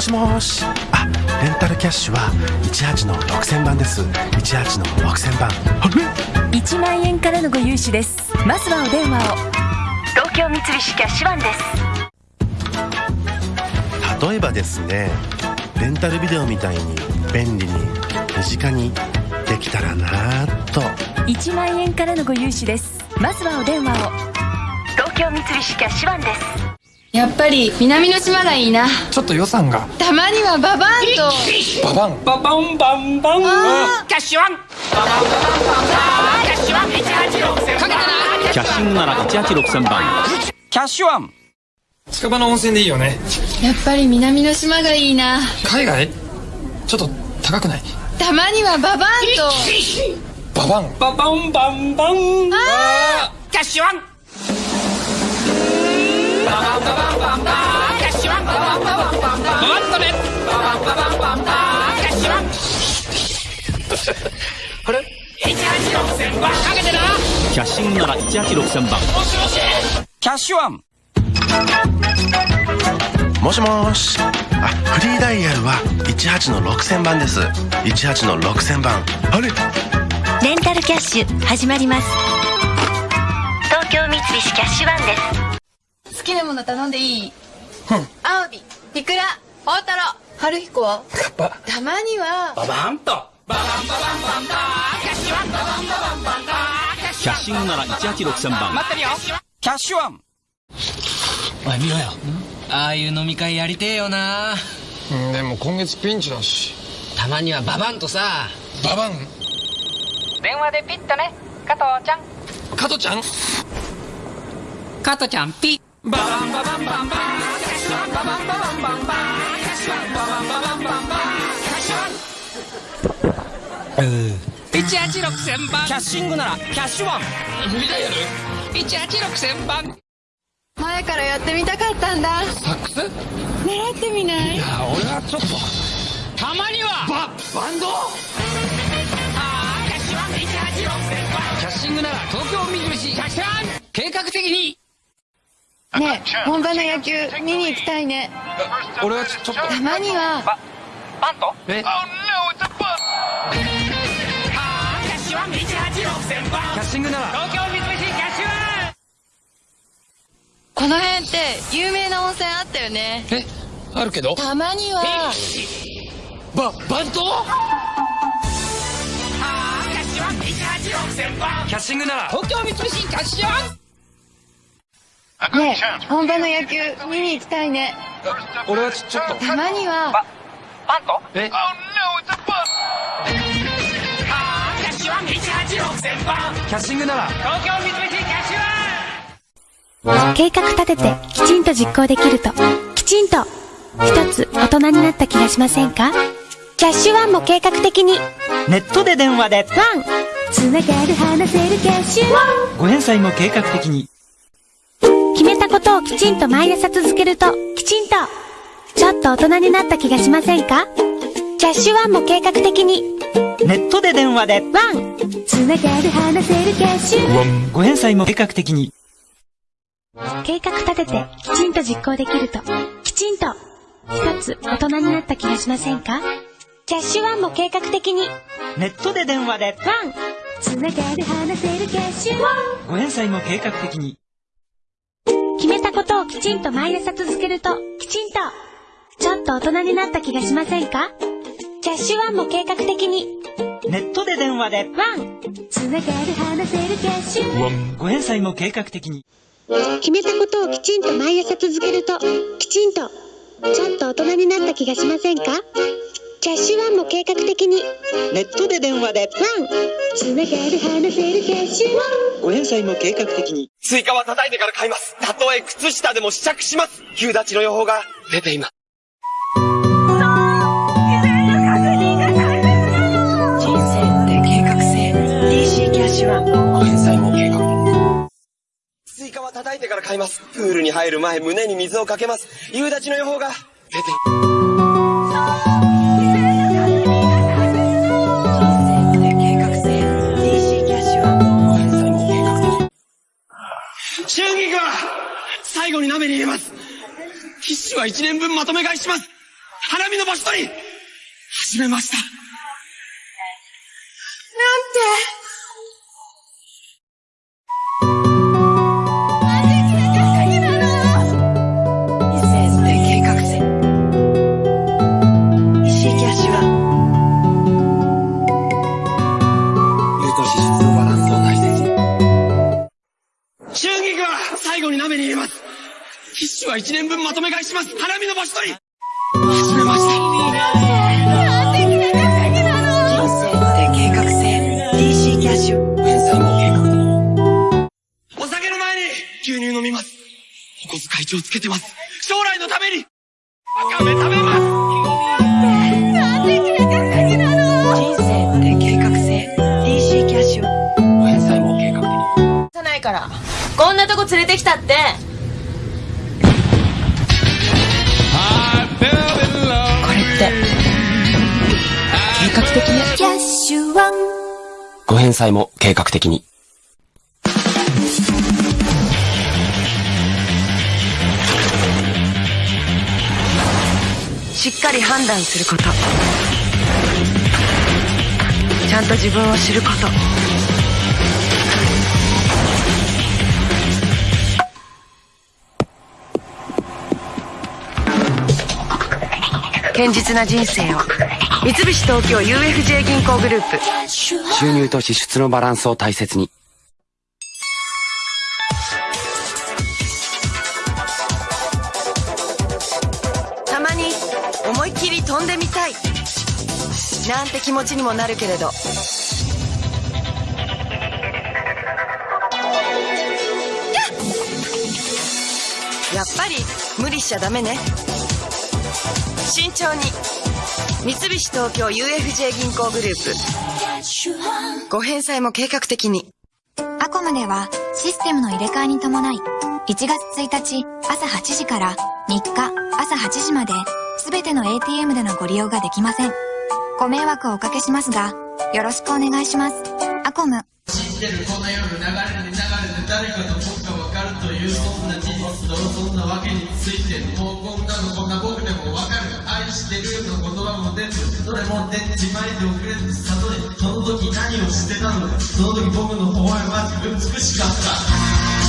もしもし。あレンタルキャッシュは18の6000番です。18の6000番あれ？1万円からのご融資です。まずはお電話を。東京三菱キャッシュワンです。例えばですねレンタルビデオみたいに便利に身近にできたらなぁと。1万円からのご融資です。まずはお電話を。東京三菱キャッシュワンですやっぱり南の島がいいな。ちょっと予算が。たまにはババンと。ババン。ババンバンバン。あキャッシュワン。キャッシュワン186かけたなキャッシングなら186,000番キャッシュワン近場の温泉でいいよねやっぱり南の島がいいな海外ちょっと高くないたまにはババンとババンババンバンバンあキャッシュワン あれ？186,000番かけてなキャッシングなら186,000番。キャッシュワン。もしもし。あフリーダイヤルは18の6000番です。18の6000番。あれ？レンタルキャッシュ始まります。東京三菱キャッシュワンです。好きなもの頼んでいい？アワビイクラ大トロ春彦。はカッパたまには。ババンとババンババンバンバンキャッシュワンババンババンバンバンキャッシュワンキャッシングなら186,000番待ってるよキャッシュワン。おい見ろよ。ああいう飲み会やりてえよな。うんでも今月ピンチだし。たまにはババンとさ。ババン？電話でピッとね。加藤ちゃん。加トちゃん？加トちゃんピッ。ババンババンバンバンキャッシュワンババンババンバンバンキャッシュワンババンババンバンバン186,000番キャッシングならキャッシュワン。フリーダイヤル186,000番前からやってみたかったんだ。サックス？い習ってみない？や俺はちょっと。たまには。ババンド？キャッシュワン186,000番キャッシングなら東京三菱キャッシュワン。計画的に。ねえ本場の野球見に行きたいね。俺はちょちょっと。たまには。バント？え？キ186,000番キャッシングなら。東京三菱キャッシュワンこの辺って有名な温泉あったよね。えあるけど？たまには。ババンドキャッシュワン186,000番キャッシングなら。東京三菱キャッシュワンねえ本場の野球見に行きたいね。俺はちょちょっと。たまには。バント？え？キ186,000番キャッシングなら。東京三菱キャッシュ計画立ててきちんと実行できると。きちんと。一つ大人になった気がしませんか？キャッシュワンも計画的に。ネットで電話で。ワン。つながる話せるキャッシュワン。ご返済も計画的に。決めたことをきちんと毎朝続けると。きちんと。ちょっと大人になった気がしませんか？キャッシュワンも計画的に。ネットで電話で。ワンつながる話せるご返済も計画的に。計画立ててきちんと実行できると。きちんと。一つ大人になった気がしませんか？キャッシュワンも計画的に。ネットで電話で。ワン。つながる話せるキャッシュワンご返済も計画的に。決めたことをきちんと毎朝続けると。きちんと。ちょっと大人になった気がしませんか？キャッシュワンも計画的にネットで電話で。ワン。つながる話せるキャッシュワン。ご返済も計画的に。決めたことをきちんと毎朝続けるときちんとちょっと大人になった気がしませんか？キャッシュワンも計画的に。ネットで電話で。ワン。つながる話せるキャッシュワンご返済も計画的に。スイカは叩いてから買います。たとえ靴下でも試着します。夕立ちの予報が出ています。返済も計画スイカは叩いてから買います。プールに入る前、胸に水をかけます。夕立の予報が出て。春菊は最後に鍋に入れます。ティッシュは一年分まとめ買いします。花見の場所取り始めましたなんてのバランスを大切に。春菊は最後に鍋に入れます。キッシュは1年分まとめ買いします。花見の場所取り。始めました。お酒の前に牛乳飲みます。お小遣い帳つけてます。将来のために。わかめ食べますから。こんなとこ連れてきたって。これって。計画的ねキャッシュワンご返済も計画的に。しっかり判断すること。ちゃんと自分を知ること堅実な人生を。三菱東京 UFJ 銀行グループ。収入と支出のバランスを大切に。たまに思いっきり飛んでみたい。なんて気持ちにもなるけれど。やっぱり無理しちゃダメね慎重に三菱東京 UFJ 銀行グループご返済も計画的にアコムではシステムの入れ替えに伴い1月1日朝8時から3日朝8時まで全ての ATM でのご利用ができません。ご迷惑をおかけしますが、よろしくお願いします。アコム。知ってるこの夜流れに流れて誰かと僕がわかるというそんな事実とそんなわけについてもうこんなのこんな僕でもわかる愛してるの言葉も出ずどれも出自前で遅れず悟りその時何をしてたのかその時僕の微笑ましく美しかった